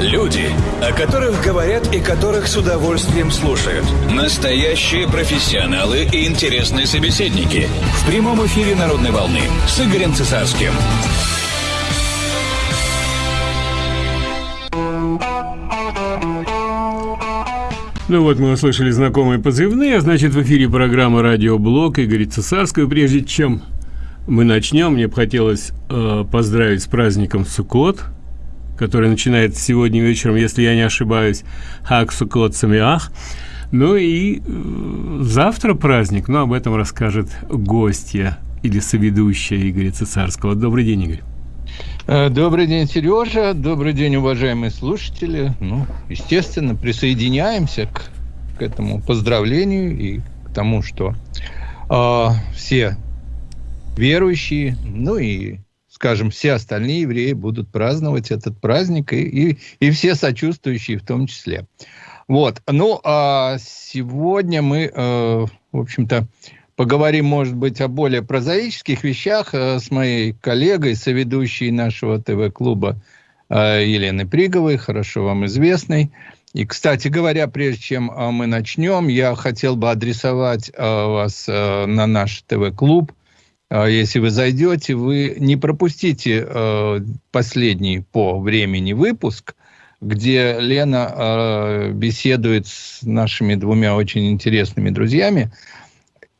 Люди, о которых говорят и которых с удовольствием слушают. Настоящие профессионалы и интересные собеседники. В прямом эфире «Народной волны» с Игорем Цесарским. Ну вот мы услышали знакомые позывные, а значит в эфире программа «Радиоблог» Игорь Цесарского. Прежде чем мы начнем, мне бы хотелось э, поздравить с праздником Суккот – который начинается сегодня вечером, если я не ошибаюсь, Хак Сукот Самиах. Ну и э, завтра праздник, но об этом расскажет гостья или соведущая Игоря Цесарского. Добрый день, Игорь. Э, добрый день, Сережа. Добрый день, уважаемые слушатели. Ну, естественно, присоединяемся к, к этому поздравлению и к тому, что э, все верующие, ну и скажем, все остальные евреи будут праздновать этот праздник, и, и, и все сочувствующие в том числе. Вот. Ну, а сегодня мы, э, в общем-то, поговорим, может быть, о более прозаических вещах э, с моей коллегой, соведущей нашего ТВ-клуба э, Еленой Приговой, хорошо вам известной. И, кстати говоря, прежде чем э, мы начнем, я хотел бы адресовать э, вас э, на наш ТВ-клуб – если вы зайдете, вы не пропустите э, последний по времени выпуск, где Лена э, беседует с нашими двумя очень интересными друзьями.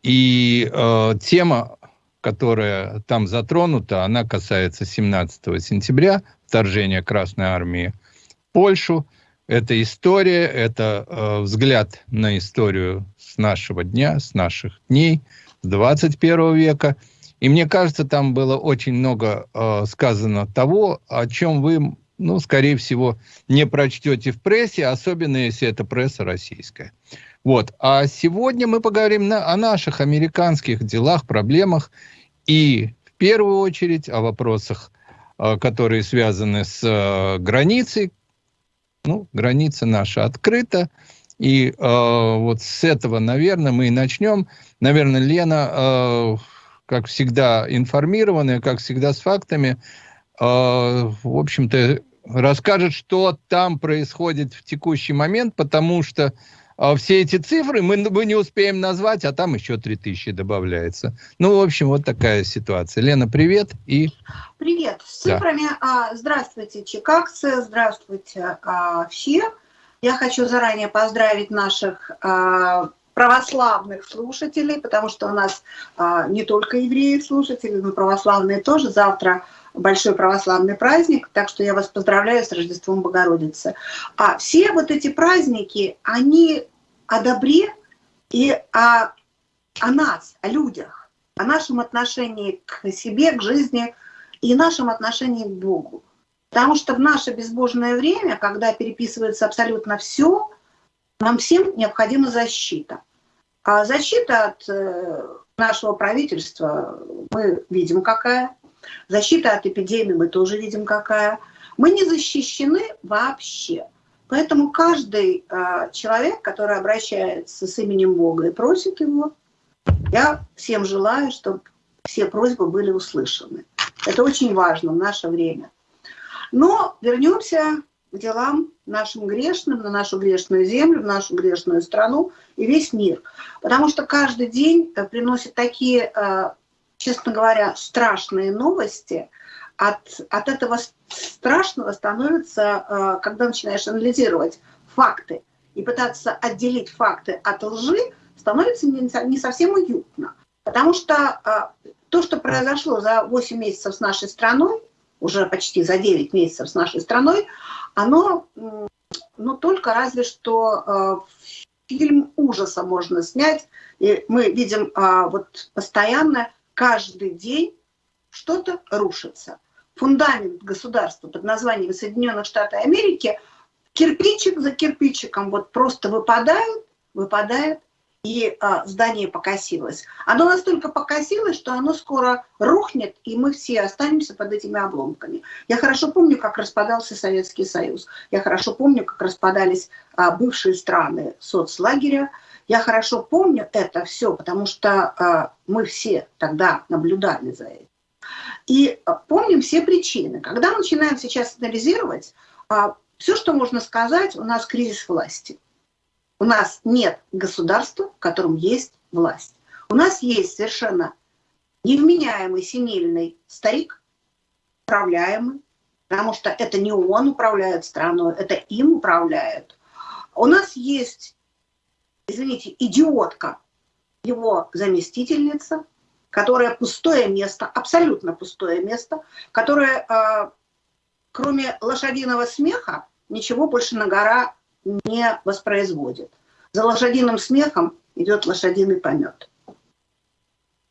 И э, тема, которая там затронута, она касается 17 сентября, вторжения Красной Армии в Польшу. Это история, это э, взгляд на историю с нашего дня, с наших дней, с 21 века – и мне кажется, там было очень много э, сказано того, о чем вы, ну, скорее всего, не прочтете в прессе, особенно если это пресса российская. Вот. А сегодня мы поговорим на, о наших американских делах, проблемах и в первую очередь о вопросах, э, которые связаны с э, границей. Ну, граница наша открыта. И э, вот с этого, наверное, мы и начнем. Наверное, Лена... Э, как всегда, информированная, как всегда, с фактами, э, в общем-то, расскажет, что там происходит в текущий момент, потому что э, все эти цифры мы, мы не успеем назвать, а там еще 3000 добавляется. Ну, в общем, вот такая ситуация. Лена, привет. И... Привет. С цифрами. Да. Здравствуйте, чикагцы, здравствуйте а, все. Я хочу заранее поздравить наших а, православных слушателей, потому что у нас а, не только евреи слушатели, но православные тоже. Завтра большой православный праздник, так что я вас поздравляю с Рождеством Богородицы. А все вот эти праздники, они о добре и о, о нас, о людях, о нашем отношении к себе, к жизни и нашем отношении к Богу. Потому что в наше безбожное время, когда переписывается абсолютно все, нам всем необходима защита. А защита от э, нашего правительства мы видим какая. Защита от эпидемии мы тоже видим какая. Мы не защищены вообще. Поэтому каждый э, человек, который обращается с именем Бога и просит его, я всем желаю, чтобы все просьбы были услышаны. Это очень важно в наше время. Но вернемся делам нашим грешным, на нашу грешную землю, в нашу грешную страну и весь мир. Потому что каждый день э, приносит такие, э, честно говоря, страшные новости. От, от этого страшного становится, э, когда начинаешь анализировать факты и пытаться отделить факты от лжи, становится не совсем уютно. Потому что то, что произошло за 8 месяцев с нашей страной, уже почти за 9 месяцев с нашей страной, оно, ну, только разве что э, фильм ужаса можно снять, и мы видим э, вот постоянно, каждый день что-то рушится. Фундамент государства под названием Соединенных Штатов Америки кирпичик за кирпичиком вот просто выпадает, выпадает, и а, здание покосилось. Оно настолько покосилось, что оно скоро рухнет, и мы все останемся под этими обломками. Я хорошо помню, как распадался Советский Союз. Я хорошо помню, как распадались а, бывшие страны соцлагеря. Я хорошо помню это все, потому что а, мы все тогда наблюдали за этим. И а, помним все причины. Когда мы начинаем сейчас анализировать, а, все, что можно сказать, у нас кризис власти. У нас нет государства, в котором есть власть. У нас есть совершенно невменяемый, синильный старик, управляемый, потому что это не он управляет страной, это им управляют. У нас есть, извините, идиотка, его заместительница, которая пустое место, абсолютно пустое место, которое, э, кроме лошадиного смеха, ничего больше на гора не воспроизводит. За лошадиным смехом идет лошадиный помет.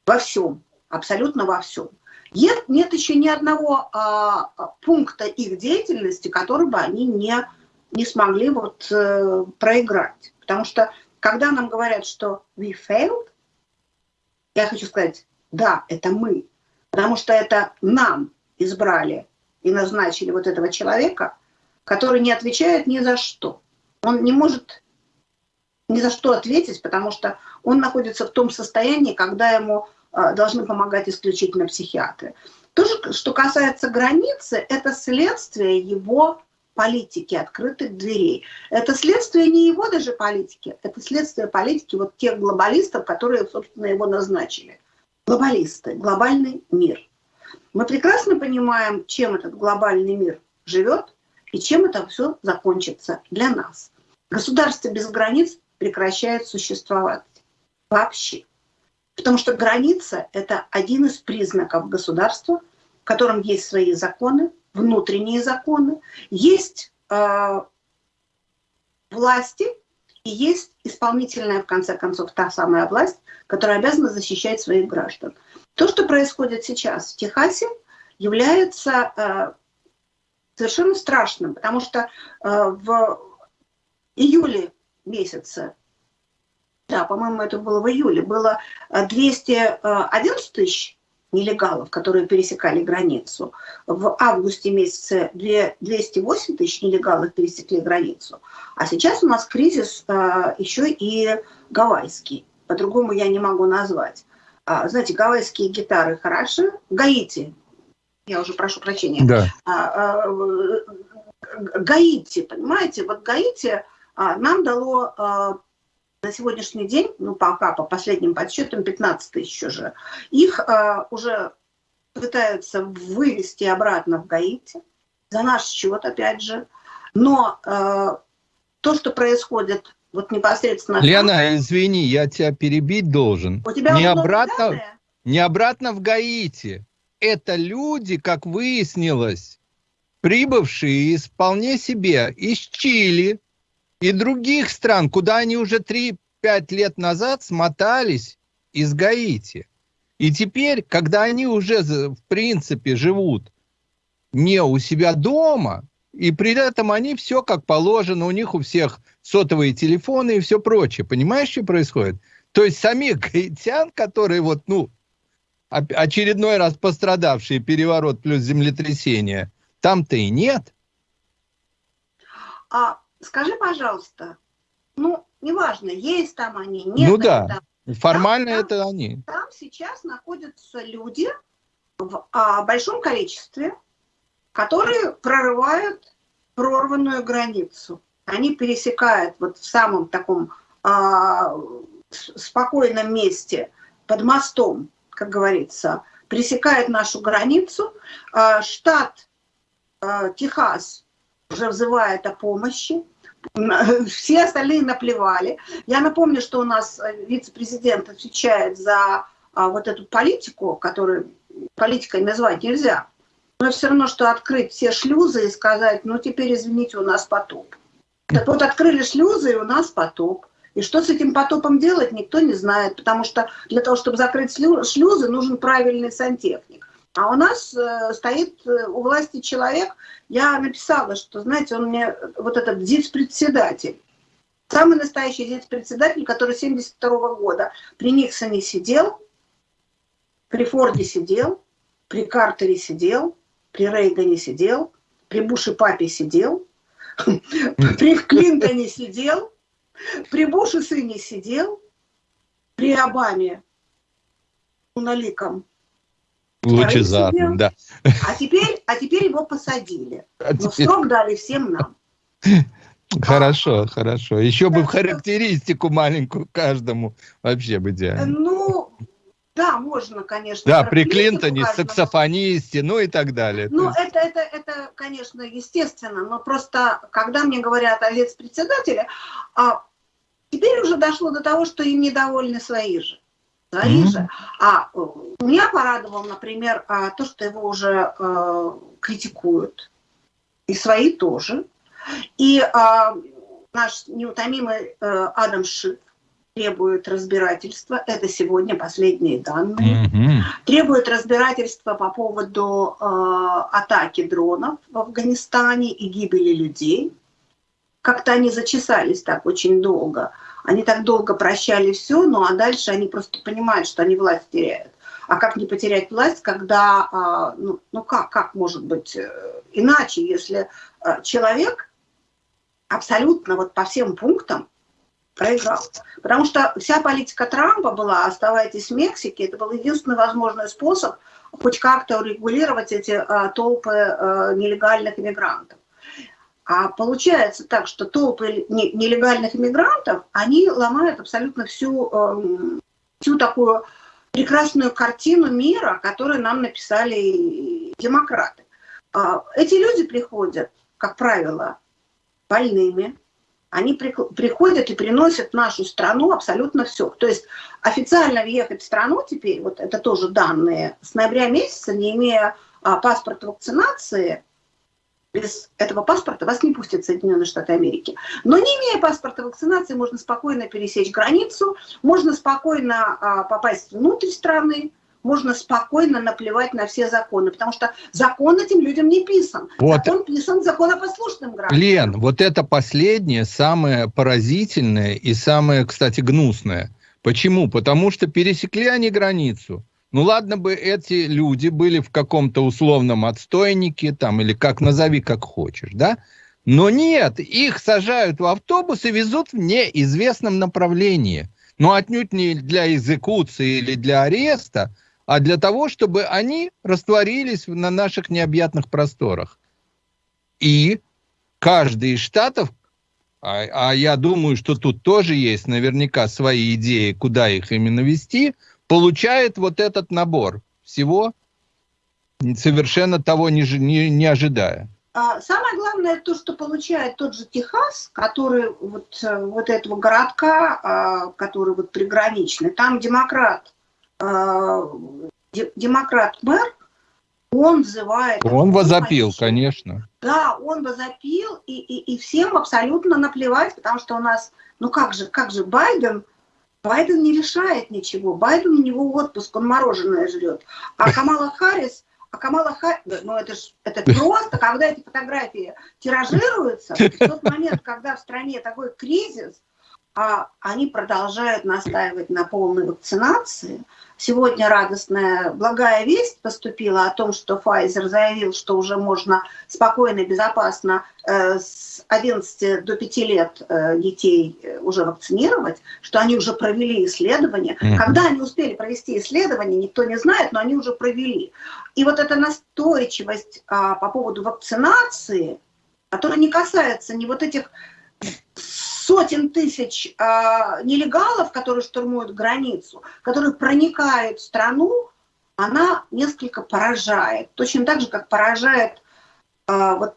Во всем, абсолютно во всем. Нет, нет еще ни одного а, пункта их деятельности, который бы они не, не смогли вот, э, проиграть. Потому что когда нам говорят, что we failed, я хочу сказать, да, это мы. Потому что это нам избрали и назначили вот этого человека, который не отвечает ни за что. Он не может ни за что ответить, потому что он находится в том состоянии, когда ему э, должны помогать исключительно психиатры. То, что касается границы, это следствие его политики открытых дверей. Это следствие не его даже политики, это следствие политики вот тех глобалистов, которые, собственно, его назначили. Глобалисты, глобальный мир. Мы прекрасно понимаем, чем этот глобальный мир живет и чем это все закончится для нас. Государство без границ прекращает существовать вообще. Потому что граница – это один из признаков государства, в котором есть свои законы, внутренние законы, есть э, власти и есть исполнительная, в конце концов, та самая власть, которая обязана защищать своих граждан. То, что происходит сейчас в Техасе, является э, совершенно страшным, потому что э, в июле месяце, да, по-моему, это было в июле, было 211 э, тысяч нелегалов, которые пересекали границу. В августе месяце 208 тысяч нелегалов пересекли границу. А сейчас у нас кризис еще и гавайский. По-другому я не могу назвать. А, знаете, гавайские гитары хороши. Гаити, я уже прошу прощения. Да. А, а, Гаити, понимаете, вот Гаити а, нам дало а, на сегодняшний день, ну пока по последним подсчетам 15 тысяч уже, их э, уже пытаются вывести обратно в Гаити, за наш счет опять же. Но э, то, что происходит вот непосредственно... Лена, извини, я тебя перебить должен. У тебя не обратно, не обратно в Гаити. Это люди, как выяснилось, прибывшие из вполне себе из Чили, и других стран, куда они уже 3-5 лет назад смотались из Гаити. И теперь, когда они уже, в принципе, живут не у себя дома, и при этом они все как положено, у них у всех сотовые телефоны и все прочее. Понимаешь, что происходит? То есть самих гаитян, которые вот, ну, очередной раз пострадавшие переворот плюс землетрясение, там-то и нет. А Скажи, пожалуйста, ну, неважно, есть там они, нет. Ну да, там. формально там, это там, они. Там сейчас находятся люди в а, большом количестве, которые прорывают прорванную границу. Они пересекают вот в самом таком а, спокойном месте под мостом, как говорится, пересекают нашу границу. А, штат а, Техас уже взывает о помощи. Все остальные наплевали. Я напомню, что у нас э, вице-президент отвечает за а, вот эту политику, которую политикой назвать нельзя. Но все равно, что открыть все шлюзы и сказать, ну теперь, извините, у нас потоп. Так вот, открыли шлюзы, и у нас потоп. И что с этим потопом делать, никто не знает, потому что для того, чтобы закрыть шлюзы, нужен правильный сантехник. А у нас э, стоит э, у власти человек, я написала, что, знаете, он мне, вот этот ЗИЦ-председатель, самый настоящий ЗИЦ-председатель, который 72 -го года при Никсоне сидел, при Форде сидел, при Картере сидел, при Рейгане сидел, при Буше папе сидел, при Клинтоне сидел, при Буше сыне сидел, при Обаме уналиком Лучезарным, да. А теперь, а теперь его посадили. А Но теперь... срок дали всем нам. Хорошо, хорошо. Еще бы в характеристику маленькую каждому вообще бы идеально. Ну, да, можно, конечно. Да, при Клинтоне, саксофонисте, ну и так далее. Ну, есть... это, это, это, конечно, естественно, но просто, когда мне говорят о лиц-председателе, а, теперь уже дошло до того, что им недовольны свои же. Свои же. А э, меня порадовал, например, а, то, что его уже а, критикуют. И свои тоже. И а, наш неутомимый а, Адам Шиф требует разбирательства, это сегодня последние данные, mm -hmm. требует разбирательства по поводу э, атаки дронов в Афганистане и гибели людей. Как-то они зачесались так очень долго. Они так долго прощали все, ну а дальше они просто понимают, что они власть теряют. А как не потерять власть, когда, э, ну, ну как, как может быть э, иначе, если э, человек абсолютно вот по всем пунктам проиграл. Потому что вся политика Трампа была «оставайтесь в Мексике». Это был единственный возможный способ хоть как-то урегулировать эти а, толпы а, нелегальных иммигрантов. А получается так, что толпы нелегальных иммигрантов, они ломают абсолютно всю, эм, всю такую прекрасную картину мира, которую нам написали демократы. А, эти люди приходят, как правило, больными, они приходят и приносят в нашу страну абсолютно все. То есть официально въехать в страну теперь, вот это тоже данные, с ноября месяца, не имея а, паспорта вакцинации, без этого паспорта вас не пустят в Соединенные Штаты Америки. Но не имея паспорта вакцинации, можно спокойно пересечь границу, можно спокойно а, попасть внутрь страны, можно спокойно наплевать на все законы, потому что закон этим людям не писан. Вот. Закон писан законопослушным гражданам. Лен, вот это последнее, самое поразительное и самое, кстати, гнусное. Почему? Потому что пересекли они границу. Ну ладно бы эти люди были в каком-то условном отстойнике, там, или как назови, как хочешь, да? Но нет, их сажают в автобус и везут в неизвестном направлении. Но отнюдь не для экзекуции или для ареста, а для того, чтобы они растворились на наших необъятных просторах. И каждый из штатов, а, а я думаю, что тут тоже есть наверняка свои идеи, куда их именно вести, получает вот этот набор всего, совершенно того не, не, не ожидая. А, самое главное то, что получает тот же Техас, который вот, э, вот этого городка, а, который вот приграничный, там демократ Э, демократ-мэр, он взывает... Он возопил, конечно. Да, он возопил, и, и, и всем абсолютно наплевать, потому что у нас, ну как же, как же Байден, Байден не решает ничего, Байден у него отпуск, он мороженое жрет, а Камала Харрис, а Камала Харрис, ну это ж, это просто, когда эти фотографии тиражируются, в тот момент, когда в стране такой кризис, а они продолжают настаивать на полной вакцинации, Сегодня радостная, благая весть поступила о том, что Pfizer заявил, что уже можно спокойно и безопасно э, с 11 до 5 лет э, детей э, уже вакцинировать, что они уже провели исследования. Mm -hmm. Когда они успели провести исследования, никто не знает, но они уже провели. И вот эта настойчивость а, по поводу вакцинации, которая не касается ни вот этих сотен тысяч э, нелегалов, которые штурмуют границу, которые проникают в страну, она несколько поражает. Точно так же, как поражает э, вот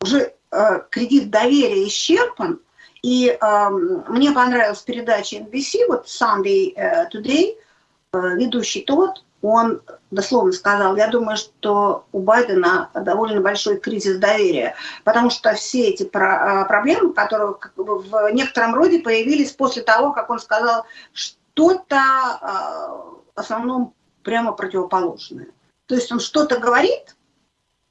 уже э, кредит доверия исчерпан. И э, мне понравилась передача NBC, вот Sunday Today, э, ведущий тот, он дословно сказал, я думаю, что у Байдена довольно большой кризис доверия, потому что все эти а, проблемы, которые в некотором роде появились после того, как он сказал что-то а, в основном прямо противоположное. То есть он что-то говорит,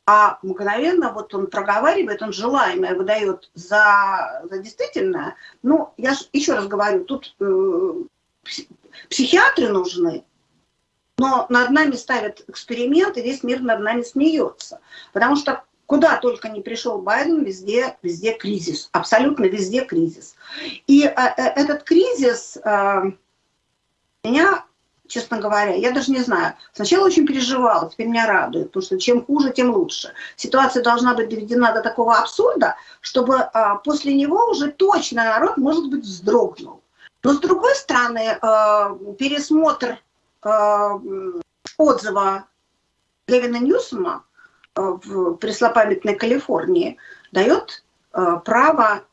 а мгновенно вот он проговаривает, он желаемое выдает за, за действительное. Ну, я еще раз говорю, тут э, психиатры нужны, но над нами ставят эксперимент, и весь мир над нами смеется. Потому что куда только не пришел Байден, везде, везде кризис, абсолютно везде кризис. И э, э этот кризис э, меня честно говоря. Я даже не знаю. Сначала очень переживала, теперь меня радует, потому что чем хуже, тем лучше. Ситуация должна быть доведена до такого абсурда, чтобы после него уже точно народ, может быть, вздрогнул. Но с другой стороны, пересмотр отзыва Левина Ньюсома а, в преслопамятной Калифорнии дает а, право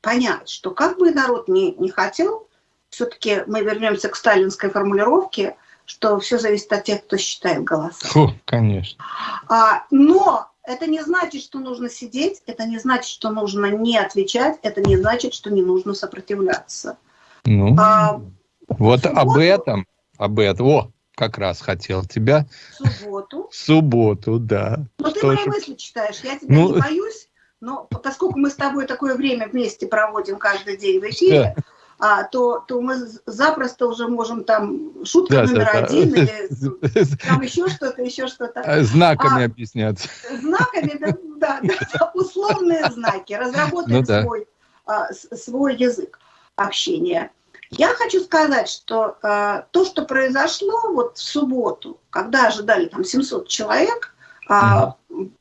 понять, что как бы народ не, не хотел, все-таки мы вернемся к сталинской формулировке, что все зависит от тех, кто считает голоса. Фу, конечно. А, но это не значит, что нужно сидеть, это не значит, что нужно не отвечать, это не значит, что не нужно сопротивляться. Ну, а, вот субботу, об этом, об этом, о, как раз хотел тебя. В субботу. В субботу, да. Ну, ты мои мысли читаешь, я тебя ну, не боюсь, но поскольку мы с тобой такое время вместе проводим каждый день в эфире, да а, то, то мы запросто уже можем там шутка да, номер да, один да. или там еще что-то, еще что-то. А, знаками а, объясняться. Знаками, да, да, да, условные знаки, разработать ну, да. свой, а, свой язык общения. Я хочу сказать, что а, то, что произошло вот в субботу, когда ожидали там 700 человек, а,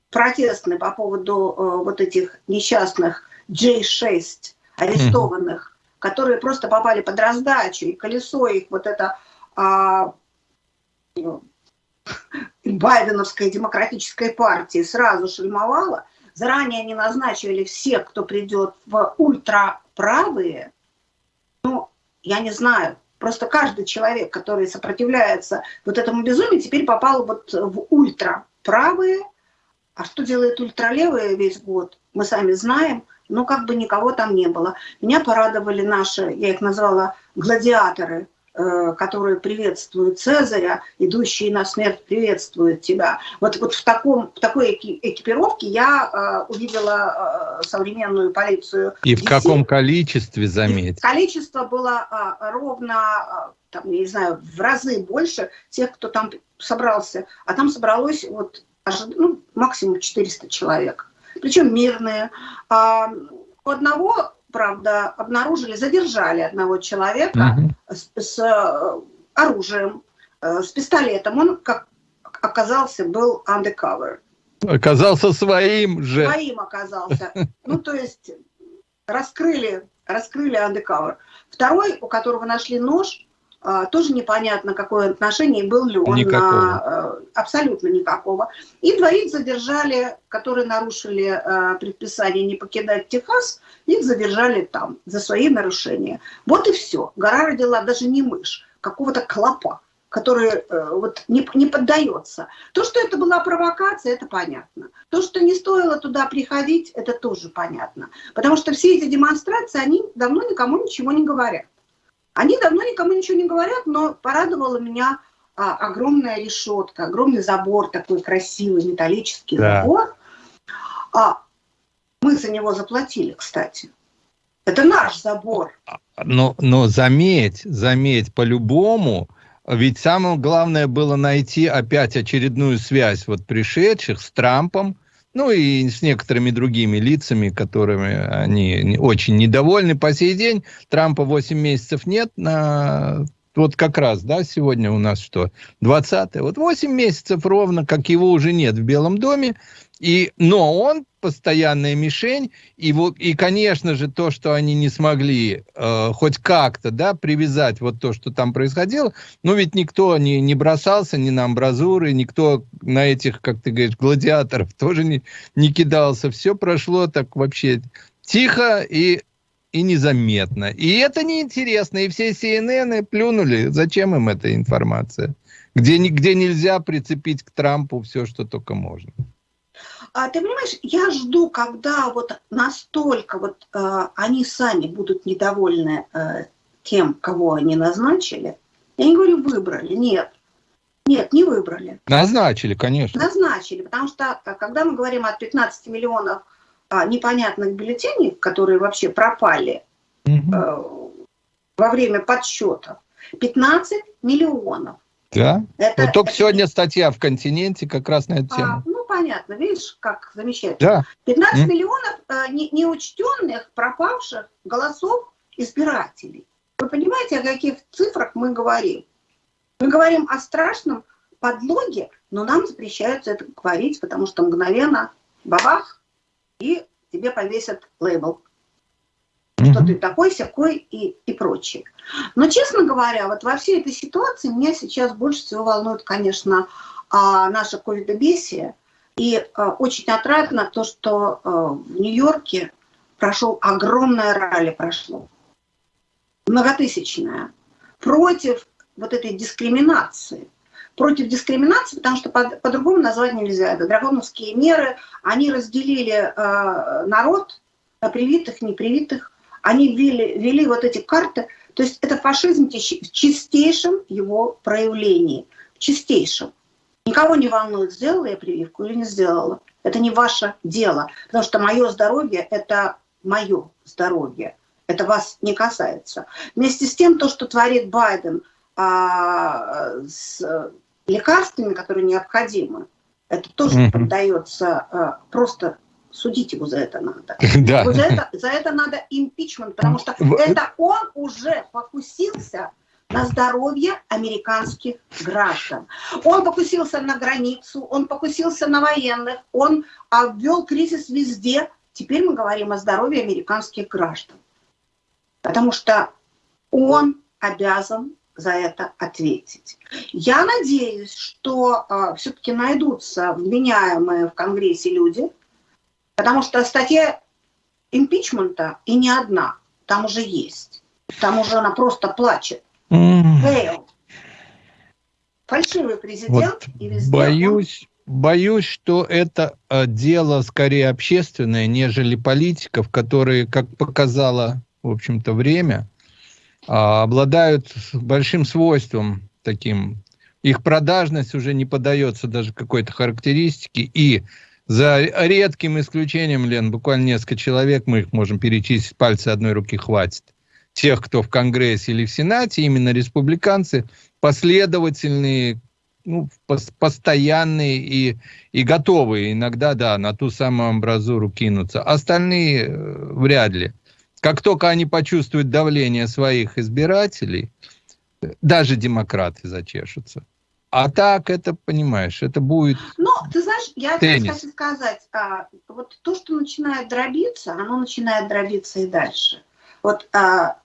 протестные по поводу а, вот этих несчастных J6 арестованных, которые просто попали под раздачу, и колесо их вот это а, ну, Байденовской демократической партии сразу шельмовало. Заранее они назначили всех, кто придет в ультраправые. Ну, я не знаю, просто каждый человек, который сопротивляется вот этому безумию, теперь попал вот в ультраправые. А что делает ультралевые весь год, мы сами знаем – но как бы никого там не было. Меня порадовали наши, я их назвала гладиаторы, которые приветствуют Цезаря, идущие на смерть приветствуют тебя. Вот, вот в, таком, в такой экипировке я э, увидела э, современную полицию. И в каком количестве, заметь? Количество было э, ровно, э, там, я не знаю, в разы больше тех, кто там собрался. А там собралось вот, ну, максимум 400 человек причем мирные. А, у одного, правда, обнаружили, задержали одного человека угу. с, с э, оружием, э, с пистолетом. Он, как оказался, был undercover. Оказался своим же. Своим оказался. Ну, то есть раскрыли, раскрыли undercover. Второй, у которого нашли нож, тоже непонятно, какое отношение, был ли он никакого. на... Э, абсолютно никакого. И двоих задержали, которые нарушили э, предписание не покидать Техас, их задержали там за свои нарушения. Вот и все. Гора родила даже не мышь, какого-то клопа который э, вот не, не поддается. То, что это была провокация, это понятно. То, что не стоило туда приходить, это тоже понятно. Потому что все эти демонстрации, они давно никому ничего не говорят. Они давно никому ничего не говорят, но порадовала меня а, огромная решетка, огромный забор, такой красивый металлический да. забор. А, мы за него заплатили, кстати. Это наш забор. Но, но заметь, заметь, по-любому, ведь самое главное было найти опять очередную связь вот пришедших с Трампом, ну и с некоторыми другими лицами, которыми они очень недовольны по сей день. Трампа 8 месяцев нет на вот как раз, да, сегодня у нас что, 20 -е. Вот 8 месяцев ровно, как его уже нет в Белом доме, и, но он постоянная мишень, и, вот, и конечно же, то, что они не смогли э, хоть как-то, да, привязать вот то, что там происходило, ну, ведь никто не, не бросался ни на амбразуры, никто на этих, как ты говоришь, гладиаторов тоже не, не кидался, все прошло так вообще тихо и и незаметно. И это неинтересно. И все CNN плюнули. Зачем им эта информация? Где, где нельзя прицепить к Трампу все, что только можно. А ты понимаешь, я жду, когда вот настолько вот э, они сами будут недовольны э, тем, кого они назначили. Я не говорю выбрали, нет. Нет, не выбрали. Назначили, конечно. Назначили, потому что э, когда мы говорим о 15 миллионах э, непонятных бюллетеней, которые вообще пропали угу. э, во время подсчета, 15 миллионов. Да. Это, вот только это... сегодня статья в «Континенте» как раз на эту а, тему. А, ну, понятно, видишь, как замечательно. Да. 15 mm. миллионов э, не, неучтенных, пропавших голосов избирателей. Вы понимаете, о каких цифрах мы говорим? Мы говорим о страшном подлоге, но нам запрещается это говорить, потому что мгновенно бабах, и тебе повесят лейбл что ты такой, всякой и, и прочее. Но, честно говоря, вот во всей этой ситуации меня сейчас больше всего волнует, конечно, а, наша ковидобесие. И а, очень отрадно то, что а, в Нью-Йорке прошел огромное ралли, прошло, многотысячное, против вот этой дискриминации. Против дискриминации, потому что по-другому по назвать нельзя. Это драконовские меры, они разделили э, народ на привитых, непривитых, они ввели, ввели вот эти карты, то есть это фашизм в чистейшем его проявлении, в чистейшем. Никого не волнует, сделала я прививку или не сделала. Это не ваше дело, потому что мое здоровье – это мое здоровье. Это вас не касается. Вместе с тем, то, что творит Байден а, с лекарствами, которые необходимы, это тоже mm -hmm. поддается а, просто судить его за это надо. Да. Вот за, это, за это надо импичмент, потому что это он уже покусился на здоровье американских граждан. Он покусился на границу, он покусился на военных, он обвел кризис везде. Теперь мы говорим о здоровье американских граждан. Потому что он обязан за это ответить. Я надеюсь, что э, все-таки найдутся вменяемые в Конгрессе люди, Потому что статья импичмента и не одна, там уже есть. Там уже она просто плачет. Фальшивый президент вот и везде. Боюсь, он... боюсь, что это э, дело скорее общественное, нежели политиков, которые, как показало, в общем-то, время, а, обладают большим свойством таким. Их продажность уже не подается даже какой-то характеристике, и за редким исключением, Лен, буквально несколько человек, мы их можем перечислить, пальцы одной руки хватит. Тех, кто в Конгрессе или в Сенате, именно республиканцы, последовательные, ну, постоянные и, и готовые иногда, да, на ту самую амбразуру кинуться. Остальные э, вряд ли. Как только они почувствуют давление своих избирателей, даже демократы зачешутся. А так это, понимаешь, это будет Ну, ты знаешь, я теннис. хочу сказать, а, вот то, что начинает дробиться, оно начинает дробиться и дальше. Вот а,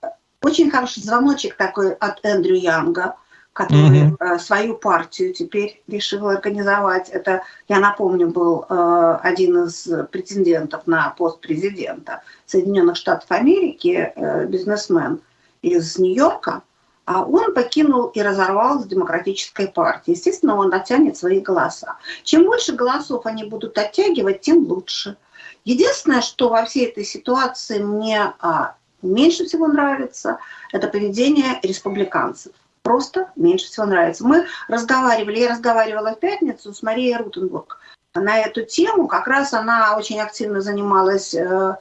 очень хороший звоночек такой от Эндрю Янга, который угу. а, свою партию теперь решил организовать. Это, я напомню, был а, один из претендентов на пост президента Соединенных Штатов Америки, а, бизнесмен из Нью-Йорка а он покинул и разорвал с демократической партией. Естественно, он оттянет свои голоса. Чем больше голосов они будут оттягивать, тем лучше. Единственное, что во всей этой ситуации мне а, меньше всего нравится, это поведение республиканцев. Просто меньше всего нравится. Мы разговаривали, я разговаривала в пятницу с Марией Рутенбург на эту тему. Как раз она очень активно занималась э,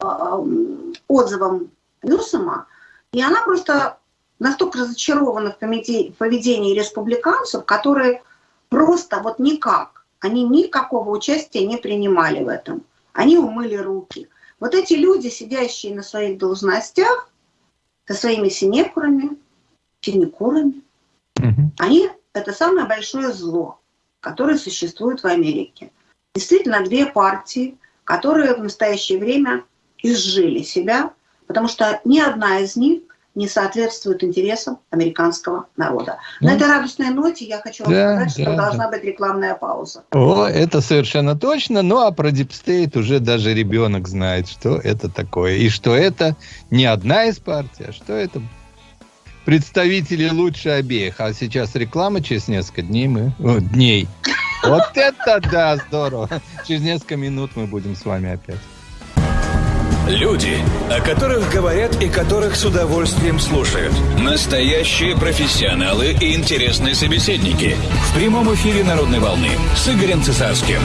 э, отзывом Ньюсома. И она просто настолько разочарованы в поведении республиканцев, которые просто вот никак, они никакого участия не принимали в этом. Они умыли руки. Вот эти люди, сидящие на своих должностях, со своими синекурами, синекурами, угу. они это самое большое зло, которое существует в Америке. Действительно, две партии, которые в настоящее время изжили себя, потому что ни одна из них не соответствует интересам американского народа. Ну, На этой радостной ноте я хочу вам да, сказать, что да, должна быть рекламная пауза. О, это совершенно точно. Ну, а про deep state уже даже ребенок знает, что это такое. И что это не одна из партий, а что это представители лучше обеих. А сейчас реклама, через несколько дней мы... О, дней. Вот это да, здорово. Через несколько минут мы будем с вами опять. Люди, о которых говорят и которых с удовольствием слушают. Настоящие профессионалы и интересные собеседники. В прямом эфире «Народной волны» с Игорем Цесарским.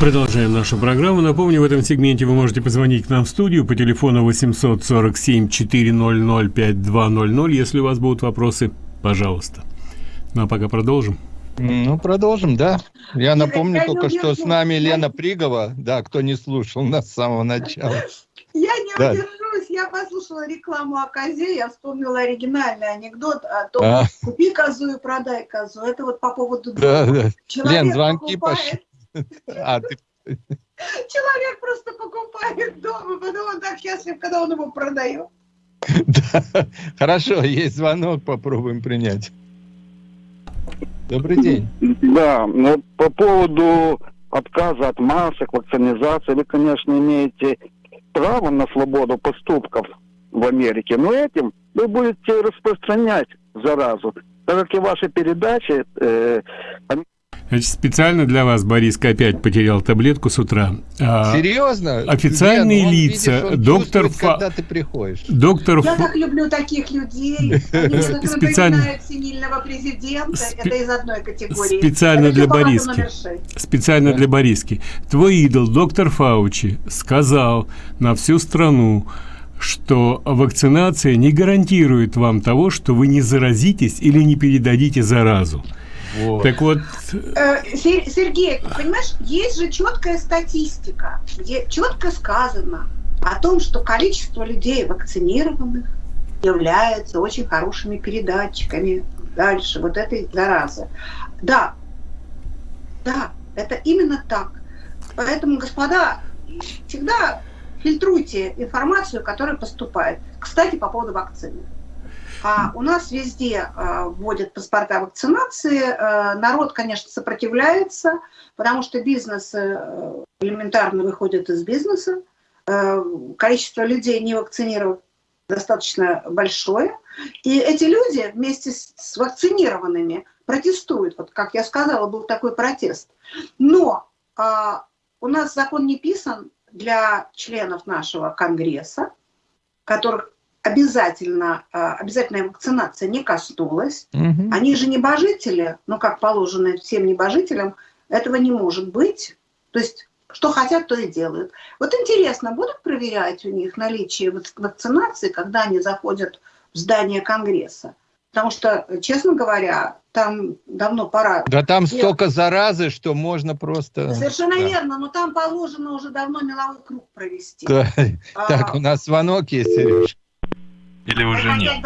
Продолжаем нашу программу. Напомню, в этом сегменте вы можете позвонить к нам в студию по телефону 847 400 5200. Если у вас будут вопросы, пожалуйста. Ну а пока продолжим. Ну, продолжим, да. Я напомню я только, что с нами Лена Пригова, да, кто не слушал нас с самого начала. Я не да. удержусь, я послушала рекламу о козе, я вспомнила оригинальный анекдот о том, а. купи козу и продай козу. Это вот по поводу да, да. Человек Лен, звонки покупает... пошли. А, ты... Человек просто покупает дом, и потом он так счастлив, когда он его продает. Да, хорошо, есть звонок, попробуем принять. Добрый день. Да, ну, по поводу отказа от масок, вакцинизации, вы, конечно, имеете право на свободу поступков в Америке, но этим вы будете распространять заразу, так как и ваши передачи, э, Значит, специально для вас Бориска опять потерял таблетку с утра. А, Серьезно? Официальные Лен, лица, видишь, доктор Фа... когда ты приходишь. Доктор Я Ф... так люблю таких людей. Они специально сильного президента. Спе... Это из одной категории. Специально для Бориски. Специально для Бориски. Твой идол, доктор Фаучи, сказал на всю страну, что вакцинация не гарантирует вам того, что вы не заразитесь или не передадите заразу. Вот. Так вот... Э, Сергей, понимаешь, есть же четкая статистика, где четко сказано о том, что количество людей вакцинированных является очень хорошими передатчиками дальше вот этой заразы. Да, да, это именно так. Поэтому, господа, всегда фильтруйте информацию, которая поступает. Кстати, по поводу вакцины. А у нас везде э, вводят паспорта вакцинации. Э, народ, конечно, сопротивляется, потому что бизнес э, элементарно выходит из бизнеса. Э, количество людей не вакцинированных достаточно большое. И эти люди вместе с, с вакцинированными протестуют. Вот, как я сказала, был такой протест. Но э, у нас закон не писан для членов нашего Конгресса, которых обязательно, а, обязательная вакцинация не коснулась. Угу. Они же небожители, но как положено всем небожителям, этого не может быть. То есть, что хотят, то и делают. Вот интересно, будут проверять у них наличие вакцинации, когда они заходят в здание Конгресса? Потому что, честно говоря, там давно пора. Да там делать. столько заразы, что можно просто... Совершенно да. верно, но там положено уже давно меловой круг провести. Да. А... Так, у нас звонок есть, Сереж. Или уже нет?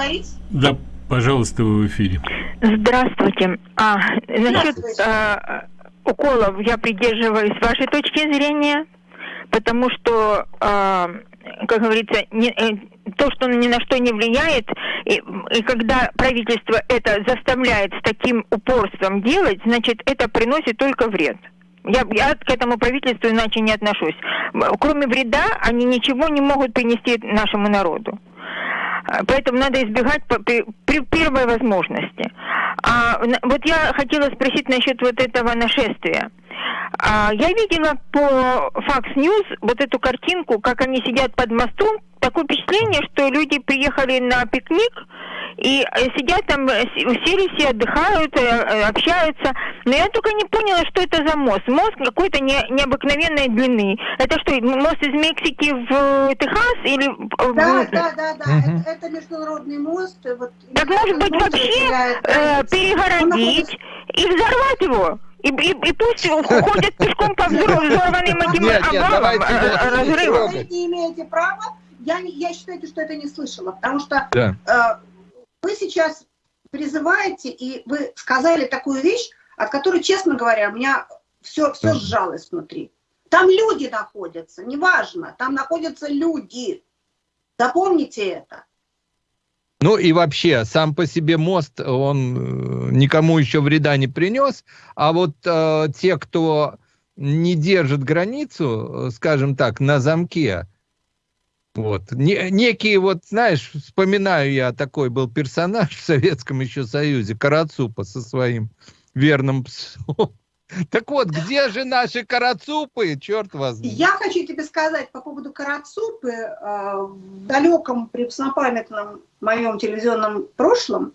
Да, пожалуйста, вы в эфире. Здравствуйте. А, насчет а, уколов я придерживаюсь вашей точки зрения, потому что, а, как говорится, не, э, то, что ни на что не влияет, и, и когда правительство это заставляет с таким упорством делать, значит, это приносит только вред. Я, я к этому правительству иначе не отношусь. Кроме вреда, они ничего не могут принести нашему народу. А, поэтому надо избегать при, при первой возможности. А, вот я хотела спросить насчет вот этого нашествия. А, я видела по Fox News вот эту картинку, как они сидят под мостом. Такое впечатление, что люди приехали на пикник, и э, сидят там, э, сели все, отдыхают, э, общаются. Но я только не поняла, что это за мост. Мост какой-то не, необыкновенной длины. Это что, мост из Мексики в Техас или... Да, да, да, да. Угу. Это, это международный мост. Вот, так может быть вообще э, перегородить и взорвать его? И, и, и пусть уходят пешком по взорванным этим обвалам, разрывам. Вы не имеете права. Я, я считаю, что это не слышала, потому что да. э, вы сейчас призываете, и вы сказали такую вещь, от которой, честно говоря, у меня все, все сжалось внутри. Там люди находятся, неважно, там находятся люди. Запомните это. Ну и вообще, сам по себе мост, он э, никому еще вреда не принес, а вот э, те, кто не держит границу, э, скажем так, на замке, вот. Не, некие вот, знаешь, вспоминаю я, такой был персонаж в Советском еще Союзе, Карацупа со своим верным псом. Так вот, где же наши карацупы, черт вас? Я хочу тебе сказать по поводу карацупы. Э, в далеком преснопамятном моем телевизионном прошлом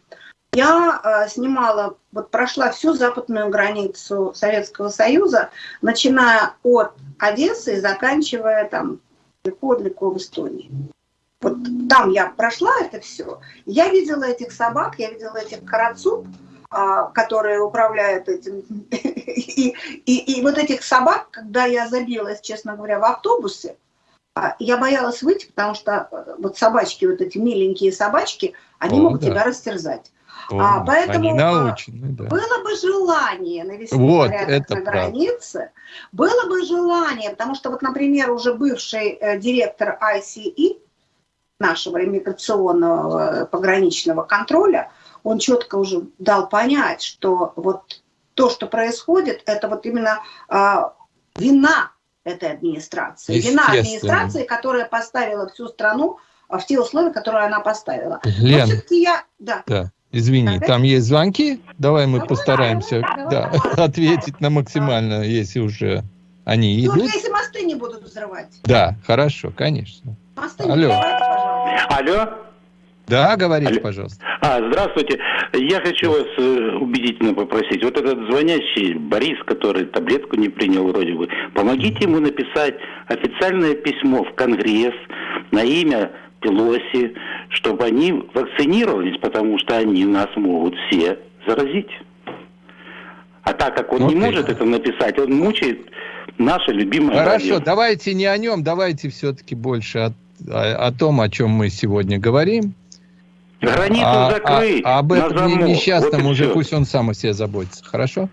я э, снимала, вот прошла всю западную границу Советского Союза, начиная от Одессы и заканчивая там далеко-далеко в Эстонии. Вот там я прошла это все. Я видела этих собак, я видела этих карацуп. А, которые управляют этим. И, и, и вот этих собак, когда я забилась, честно говоря, в автобусе, а, я боялась выйти, потому что э, вот собачки, вот эти миленькие собачки, они О, могут да. тебя растерзать. О, а, поэтому они научены, да. было бы желание навести вот, порядок на границе, было бы желание, потому что вот, например, уже бывший э, директор ICE, нашего иммиграционного э, пограничного контроля, он четко уже дал понять, что вот то, что происходит, это вот именно э, вина этой администрации. Вина администрации, которая поставила всю страну в те условия, которые она поставила. Лен, Но все-таки я... Да. да. Извини, Опять? там есть звонки. Давай мы давай, постараемся давай, да, давай. ответить на максимально, если уже они ну, идут. если мосты не будут взрывать. Да, хорошо, конечно. Мосты Алло. не взрывайте, пожалуйста. Алло. Да, говорите, Алло. пожалуйста. А, здравствуйте. Я хочу вас э, убедительно попросить. Вот этот звонящий Борис, который таблетку не принял вроде бы, помогите ему написать официальное письмо в Конгресс на имя Пелоси, чтобы они вакцинировались, потому что они нас могут все заразить. А так как он okay. не может это написать, он мучает наше любимое Хорошо, радио. давайте не о нем, давайте все-таки больше о, о, о том, о чем мы сегодня говорим. Границу а, закрыть. А, а об этом несчастном вот уже все. пусть он сам о себе заботится. Хорошо?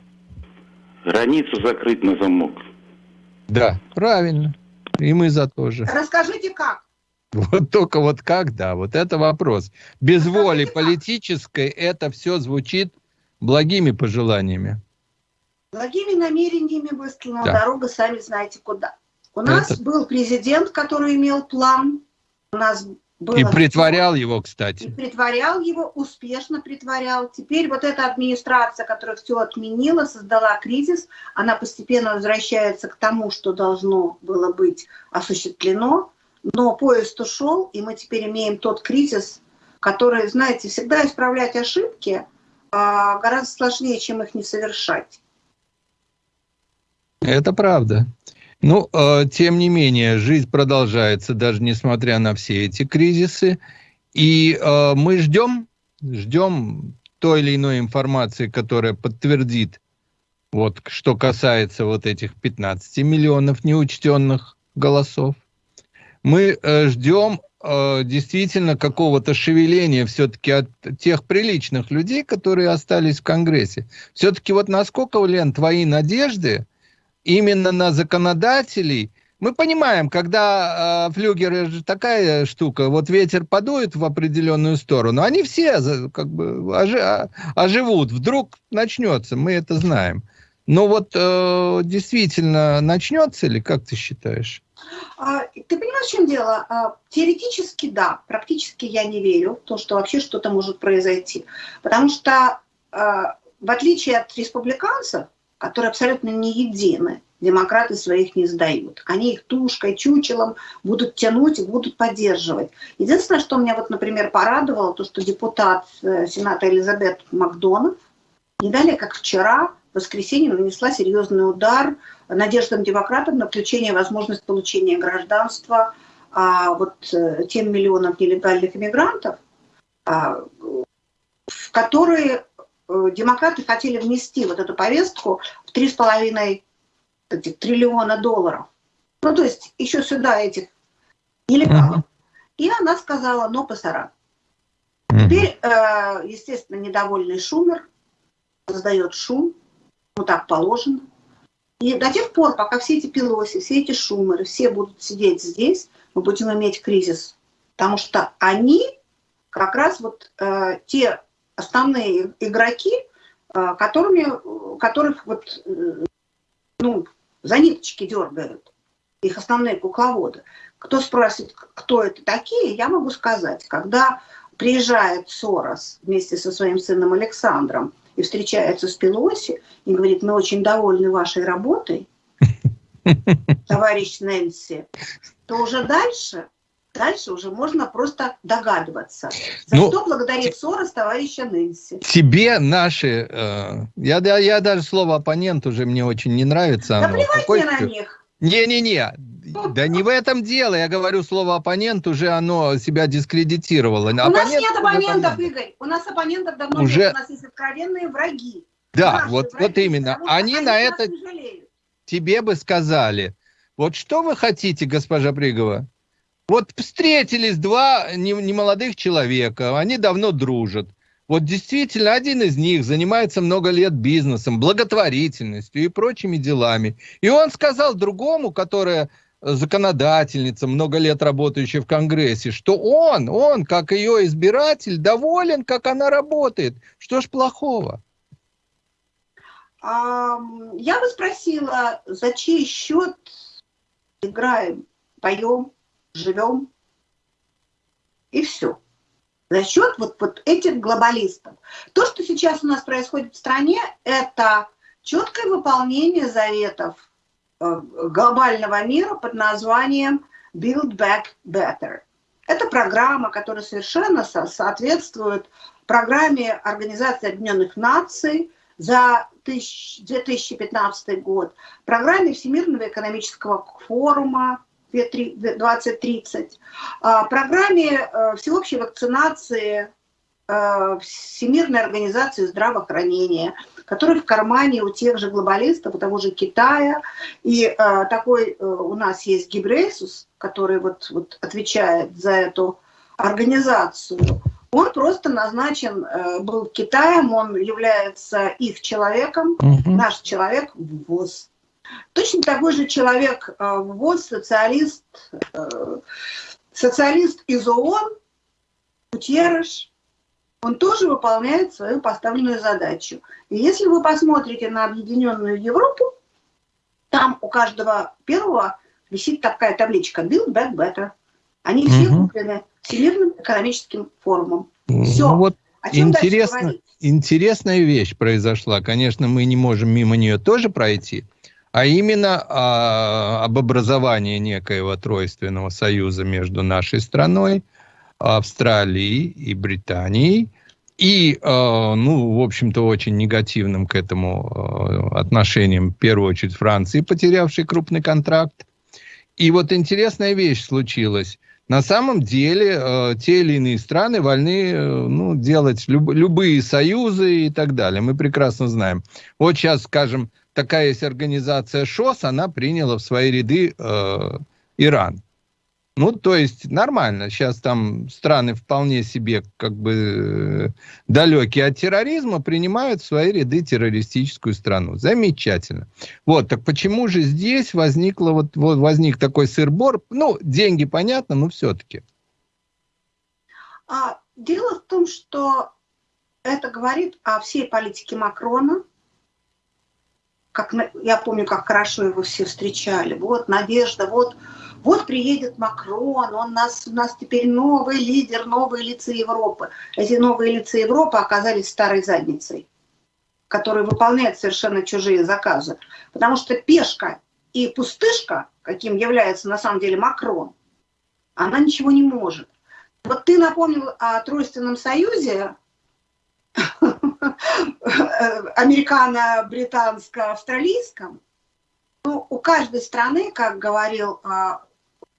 Границу закрыть на замок. Да, правильно. И мы за то же. Расскажите, как? Вот только вот как, да, вот это вопрос. Без воли политической это все звучит благими пожеланиями. Благими намерениями выстлана да. дорога, сами знаете куда. У нас это... был президент, который имел план. У нас было и притворял его, кстати. И притворял его, успешно притворял. Теперь вот эта администрация, которая все отменила, создала кризис, она постепенно возвращается к тому, что должно было быть осуществлено. Но поезд ушел, и мы теперь имеем тот кризис, который, знаете, всегда исправлять ошибки а, гораздо сложнее, чем их не совершать. Это правда. Ну, э, тем не менее, жизнь продолжается, даже несмотря на все эти кризисы. И э, мы ждем, ждем той или иной информации, которая подтвердит, вот, что касается вот этих 15 миллионов неучтенных голосов. Мы э, ждем действительно какого-то шевеления все-таки от тех приличных людей, которые остались в Конгрессе. Все-таки вот насколько, Лен, твои надежды именно на законодателей. Мы понимаем, когда э, флюгер же такая штука, вот ветер подует в определенную сторону, они все как бы ожи, оживут, вдруг начнется, мы это знаем. Но вот э, действительно начнется ли, как ты считаешь? А, ты понимаешь, в чем дело? А, теоретически да, практически я не верю в то, что вообще что-то может произойти. Потому что а, в отличие от республиканцев, которые абсолютно не едины. Демократы своих не сдают. Они их тушкой, чучелом будут тянуть и будут поддерживать. Единственное, что меня, вот, например, порадовало, то, что депутат э, Сената Элизабет Макдональд не далее, как вчера, в воскресенье, нанесла серьезный удар надеждам демократов на включение возможность получения гражданства а, вот э, тем миллионам нелегальных иммигрантов, а, в которые демократы хотели внести вот эту повестку в 3,5 триллиона долларов. Ну, то есть еще сюда этих нелегалов. Uh -huh. И она сказала, но пасара. Uh -huh. Теперь, э, естественно, недовольный Шумер создает шум, ну так положено. И до тех пор, пока все эти пилоси, все эти шумеры, все будут сидеть здесь, мы будем иметь кризис. Потому что они как раз вот э, те основные игроки, э, которыми, которых вот, э, ну, за ниточки дергают, их основные кукловоды. Кто спросит, кто это такие, я могу сказать. Когда приезжает Сорос вместе со своим сыном Александром и встречается с Пелоси и говорит, мы очень довольны вашей работой, товарищ Нэнси, то уже дальше Дальше уже можно просто догадываться. За ну, что благодарит Сорос товарища Нэнси. Тебе наши... Э, я, я, я даже слово оппонент уже мне очень не нравится. Да плевать на них. Не-не-не, да не в этом дело. Я говорю слово оппонент, уже оно себя дискредитировало. У оппонент, нас нет оппонентов, оппонент. Игорь. У нас оппонентов давно уже... нет. У нас есть откровенные враги. Да, вот, враги, вот именно. Они, они на это тебе бы сказали. Вот что вы хотите, госпожа Пригова? Вот встретились два немолодых человека, они давно дружат. Вот действительно, один из них занимается много лет бизнесом, благотворительностью и прочими делами. И он сказал другому, которая законодательница, много лет работающая в Конгрессе, что он, он, как ее избиратель, доволен, как она работает. Что ж плохого? Я бы спросила, за чей счет играем, поем, живем, и все. За счет вот, вот этих глобалистов. То, что сейчас у нас происходит в стране, это четкое выполнение заветов э, глобального мира под названием Build Back Better. Это программа, которая совершенно соответствует программе Организации Объединенных Наций за 2015 год, программе Всемирного экономического форума 2030, а, программе э, всеобщей вакцинации э, Всемирной организации здравоохранения, который в кармане у тех же глобалистов, у того же Китая. И э, такой у нас есть Гибрейсус, который вот, вот отвечает за эту организацию. Он просто назначен был Китаем, он является их человеком, угу. наш человек в ВОЗ. Точно такой же человек э, вот социалист, э, социалист из ООН, Гутерреш, он тоже выполняет свою поставленную задачу. И если вы посмотрите на Объединенную Европу, там у каждого первого висит такая табличка «Build Back Better». Они все угу. куплены Всемирным экономическим форумом. Все. Ну, вот интересно, интересная вещь произошла. Конечно, мы не можем мимо нее тоже пройти а именно а, об образовании некоего тройственного союза между нашей страной, Австралией и Британией, и, э, ну, в общем-то, очень негативным к этому э, отношением, в первую очередь, Франции, потерявшей крупный контракт. И вот интересная вещь случилась. На самом деле, э, те или иные страны вольны э, ну, делать люб любые союзы и так далее. Мы прекрасно знаем. Вот сейчас, скажем, такая есть организация ШОС, она приняла в свои ряды э, Иран. Ну, то есть нормально. Сейчас там страны вполне себе как бы э, далекие от терроризма принимают в свои ряды террористическую страну. Замечательно. Вот, так почему же здесь возникло вот, вот возник такой сыр-бор? Ну, деньги понятно, но все-таки. А, дело в том, что это говорит о всей политике Макрона, как, я помню, как хорошо его все встречали. Вот надежда, вот, вот приедет Макрон, он нас, у нас теперь новый лидер, новые лица Европы. Эти новые лица Европы оказались старой задницей, которая выполняет совершенно чужие заказы. Потому что пешка и пустышка, каким является на самом деле Макрон, она ничего не может. Вот ты напомнил о Тройственном Союзе, американо-британско-австралийском, ну, у каждой страны, как говорил а,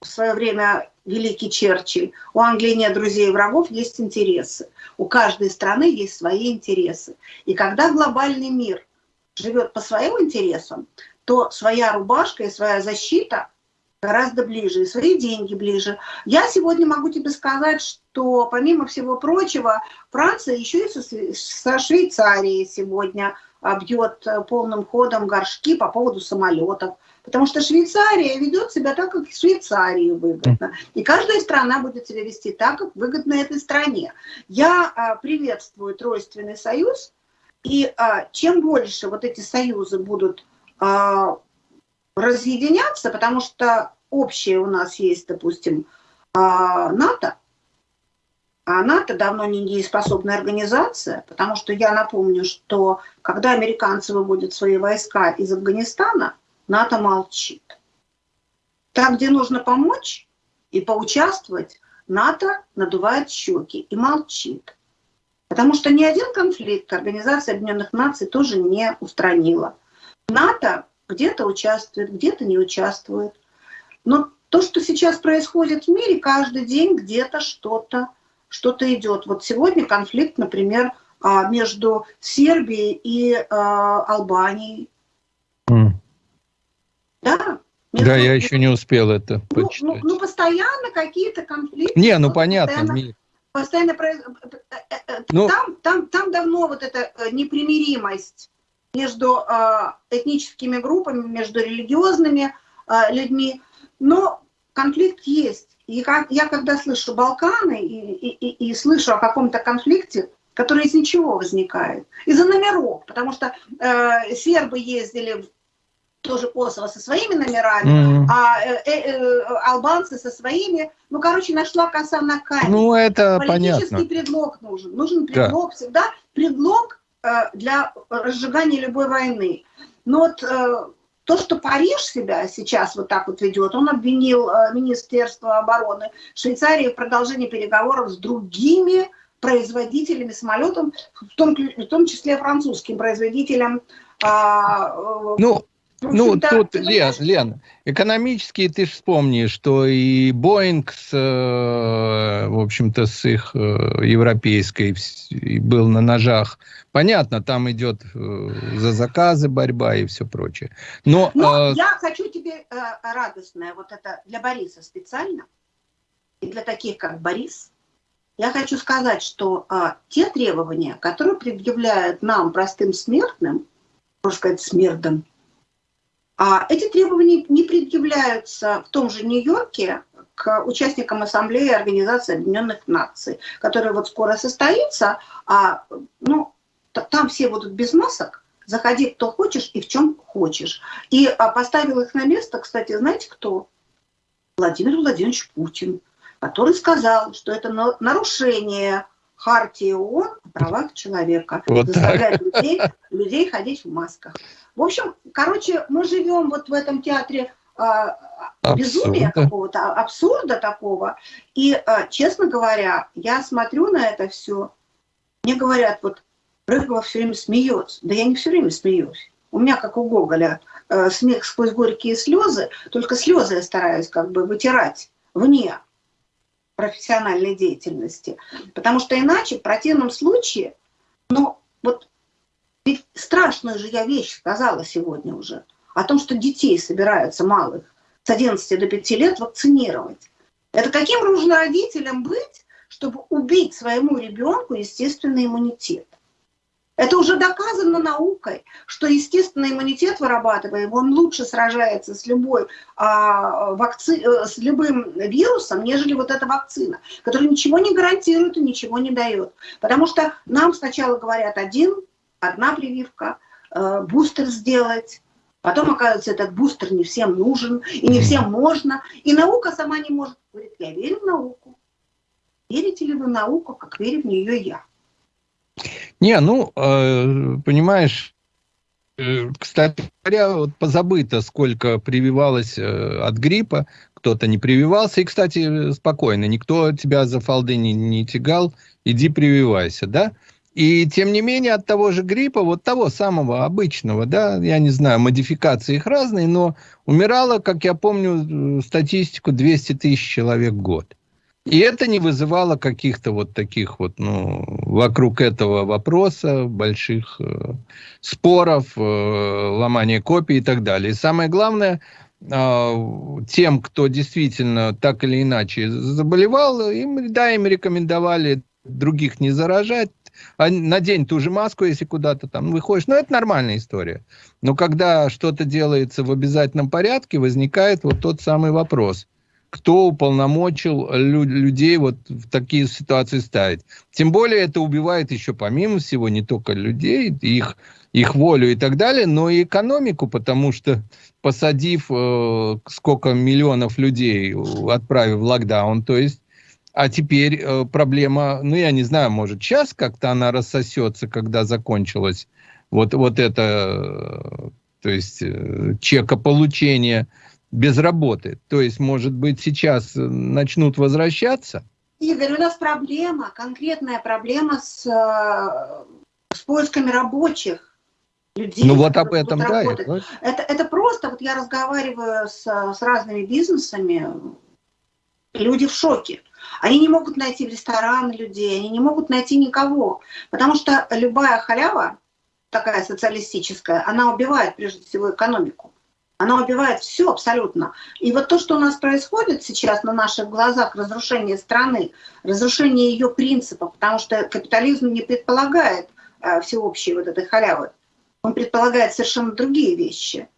в свое время великий Черчилль, у Англии нет друзей и врагов, есть интересы. У каждой страны есть свои интересы. И когда глобальный мир живет по своим интересам, то своя рубашка и своя защита гораздо ближе, и свои деньги ближе. Я сегодня могу тебе сказать, что помимо всего прочего, Франция еще и со, со Швейцарией сегодня бьет э, полным ходом горшки по поводу самолетов. Потому что Швейцария ведет себя так, как Швейцарии выгодно. И каждая страна будет себя вести так, как выгодно этой стране. Я а, приветствую Тройственный союз. И а, чем больше вот эти союзы будут а, разъединяться, потому что общее у нас есть, допустим, а, НАТО, а НАТО давно не дееспособная организация, потому что я напомню, что когда американцы выводят свои войска из Афганистана, НАТО молчит. Там, где нужно помочь и поучаствовать, НАТО надувает щеки и молчит. Потому что ни один конфликт Организация Объединенных Наций тоже не устранила. НАТО где-то участвует, где-то не участвует. Но то, что сейчас происходит в мире, каждый день где-то что-то что-то идет. Вот сегодня конфликт, например, а, между Сербией и а, Албанией. Mm. Да, между... Да, я еще не успел это ну, ну почитать. Ну, ну постоянно какие-то конфликты. Не, ну понятно. Постоянно, постоянно произ... Э, э, ну... там, там, там давно вот эта непримиримость между э, этническими группами, между религиозными э, людьми. Но конфликт есть. И как, я когда слышу Балканы и, и, и, и слышу о каком-то конфликте, который из ничего возникает, из-за номеров, потому что э, сербы ездили в тоже Косово со своими номерами, mm а э, э, э, албанцы со своими. Ну, короче, нашла коса на камень. Ну, это Политический понятно. предлог нужен. Нужен предлог да. всегда. Предлог э, для разжигания любой войны. Но вот э, то, что Париж себя сейчас вот так вот ведет, он обвинил э, Министерство обороны Швейцарии в продолжении переговоров с другими производителями самолетов, в том, в том числе французским производителем. А, э, ну, ну, тут, Лен, Лен, экономически ты же вспомни, что и Боинг, с, э, в общем-то, с их э, европейской был на ножах. Понятно, там идет э, за заказы борьба и все прочее. Но, Но э, я хочу тебе э, радостное, вот это для Бориса специально, и для таких, как Борис, я хочу сказать, что э, те требования, которые предъявляют нам, простым смертным, можно сказать, смертным, а эти требования не предъявляются в том же Нью-Йорке к участникам Ассамблеи Организации Объединенных Наций, которая вот скоро состоится, а ну, там все будут без масок, заходи кто хочешь и в чем хочешь. И а, поставил их на место, кстати, знаете кто? Владимир Владимирович Путин, который сказал, что это нарушение Хартии ООН о правах человека. Вот заставлять людей, людей ходить в масках. В общем, короче, мы живем вот в этом театре а, безумия какого-то, абсурда такого. И, а, честно говоря, я смотрю на это все, мне говорят, вот Рыгова все время смеется. Да я не все время смеюсь. У меня, как у Гоголя, э, смех сквозь горькие слезы, только слезы я стараюсь как бы вытирать вне профессиональной деятельности. Потому что иначе, в противном случае, ну, вот ведь страшную же я вещь сказала сегодня уже, о том, что детей собираются малых с 11 до 5 лет вакцинировать. Это каким нужно родителям быть, чтобы убить своему ребенку естественный иммунитет? Это уже доказано наукой, что естественный иммунитет вырабатываем, он лучше сражается с, любой, а, вакци... Э, с любым вирусом, нежели вот эта вакцина, которая ничего не гарантирует и ничего не дает. Потому что нам сначала говорят один, одна прививка, э, бустер сделать, потом, оказывается, этот бустер не всем нужен и не всем можно, и наука сама не может. Говорит, я верю в науку. Верите ли вы в науку, как верю в нее я? Не, ну, э, понимаешь, э, кстати говоря, вот позабыто, сколько прививалось э, от гриппа, кто-то не прививался. И, кстати, спокойно, никто тебя за фалды не, не тягал, иди прививайся, да? И, тем не менее, от того же гриппа, вот того самого обычного, да, я не знаю, модификации их разные, но умирало, как я помню, статистику 200 тысяч человек в год. И это не вызывало каких-то вот таких вот, ну, вокруг этого вопроса, больших э, споров, э, ломания копий и так далее. И самое главное, э, тем, кто действительно так или иначе заболевал, им, да, им рекомендовали других не заражать, а надень ту же маску, если куда-то там выходишь. Ну, это нормальная история. Но когда что-то делается в обязательном порядке, возникает вот тот самый вопрос – кто уполномочил людей вот в такие ситуации ставить. Тем более это убивает еще помимо всего не только людей, их, их волю и так далее, но и экономику, потому что посадив э, сколько миллионов людей, отправив в локдаун, то есть а теперь э, проблема, ну я не знаю, может сейчас как-то она рассосется, когда закончилось вот, вот это, э, то есть э, получения без работы. То есть, может быть, сейчас э, начнут возвращаться? Игорь, у нас проблема, конкретная проблема с, э, с поисками рабочих. людей. Ну вот об этом, да. Это, это, это просто, вот я разговариваю с, с разными бизнесами, люди в шоке. Они не могут найти в рестораны людей, они не могут найти никого, потому что любая халява, такая социалистическая, она убивает прежде всего экономику. Она убивает все абсолютно. И вот то, что у нас происходит сейчас на наших глазах, разрушение страны, разрушение ее принципов, потому что капитализм не предполагает э, всеобщей вот этой халявы. Он предполагает совершенно другие вещи.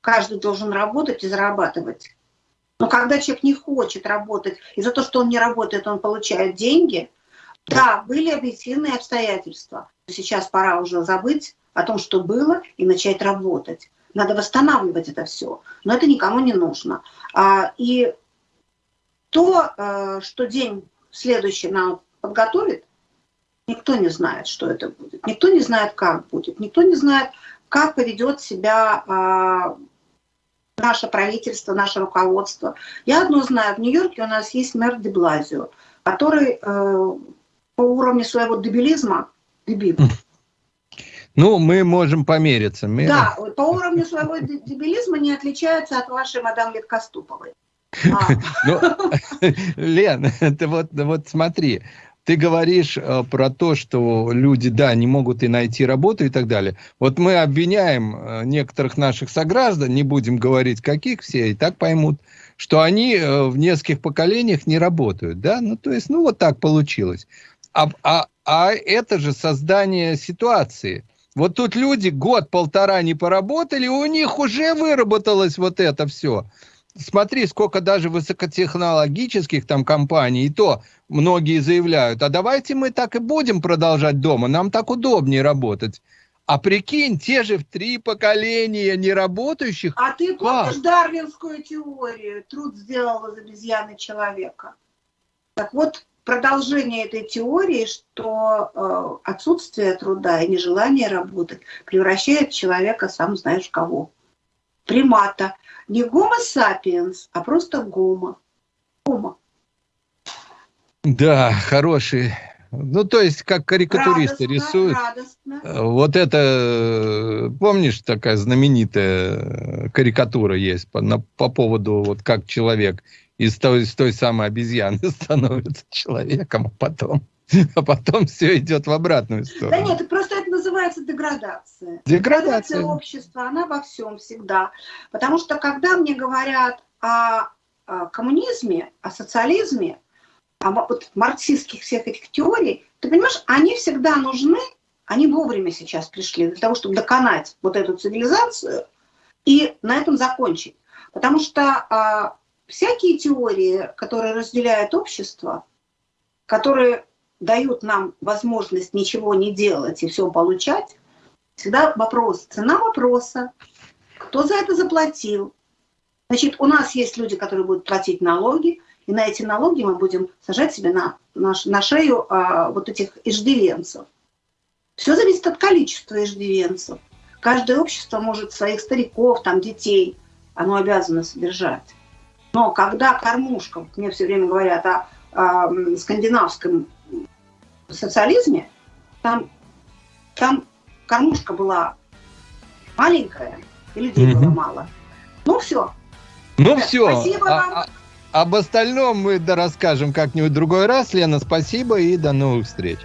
Каждый должен работать и зарабатывать. Но когда человек не хочет работать, и за то, что он не работает, он получает деньги, да, были объективные обстоятельства. Сейчас пора уже забыть о том, что было, и начать работать. Надо восстанавливать это все. Но это никому не нужно. А, и то, э, что день следующий нам подготовит, никто не знает, что это будет. Никто не знает, как будет. Никто не знает, как поведет себя а, наше правительство, наше руководство. Я одно знаю, в Нью-Йорке у нас есть мэр Деблазио, который э, по уровню своего дебилизма, дебил, ну, мы можем помериться. Мы... Да, по уровню своего дебилизма не отличается от вашей мадам Литкоступовой. А. Ну, Лен, ты вот, вот смотри, ты говоришь э, про то, что люди, да, не могут и найти работу и так далее. Вот мы обвиняем э, некоторых наших сограждан, не будем говорить каких, все и так поймут, что они э, в нескольких поколениях не работают, да? Ну, то есть, ну, вот так получилось. А, а, а это же создание ситуации – вот тут люди год-полтора не поработали, у них уже выработалось вот это все. Смотри, сколько даже высокотехнологических там компаний, и то многие заявляют, а давайте мы так и будем продолжать дома, нам так удобнее работать. А прикинь, те же в три поколения неработающих. А ты помнишь как? дарвинскую теорию? Труд сделал из обезьяны человека. Так вот, продолжение этой теории, что э, отсутствие труда и нежелание работать превращает человека, сам знаешь кого, примата. Не гомо сапиенс, а просто гомо. Гомо. Да, хороший. Ну, то есть, как карикатуристы радостно, рисуют. Радостно. Э, вот это, э, помнишь, такая знаменитая карикатура есть по, на, по поводу, вот как человек из той, из той самой обезьяны становится человеком, а потом, а потом все идет в обратную сторону. Да нет, просто это называется деградация. Деградация. Деградация общества, она во всем всегда. Потому что когда мне говорят о, о коммунизме, о социализме, о вот, марксистских всех этих теорий, ты понимаешь, они всегда нужны, они вовремя сейчас пришли для того, чтобы доконать вот эту цивилизацию и на этом закончить. Потому что а, всякие теории, которые разделяют общество, которые дают нам возможность ничего не делать и все получать, всегда вопрос, цена вопроса, кто за это заплатил. Значит, у нас есть люди, которые будут платить налоги, и на эти налоги мы будем сажать себе на, на, на шею а, вот этих иждивенцев. Все зависит от количества иждивенцев. Каждое общество может своих стариков, там, детей, оно обязано содержать. Но когда кормушка, мне все время говорят о, о скандинавском социализме, там, там кормушка была маленькая, и людей mm-hmm. было мало. Ну все. Ну все. Спасибо а, вам. А, об остальном мы да расскажем как-нибудь другой раз. Лена, спасибо и до новых встреч.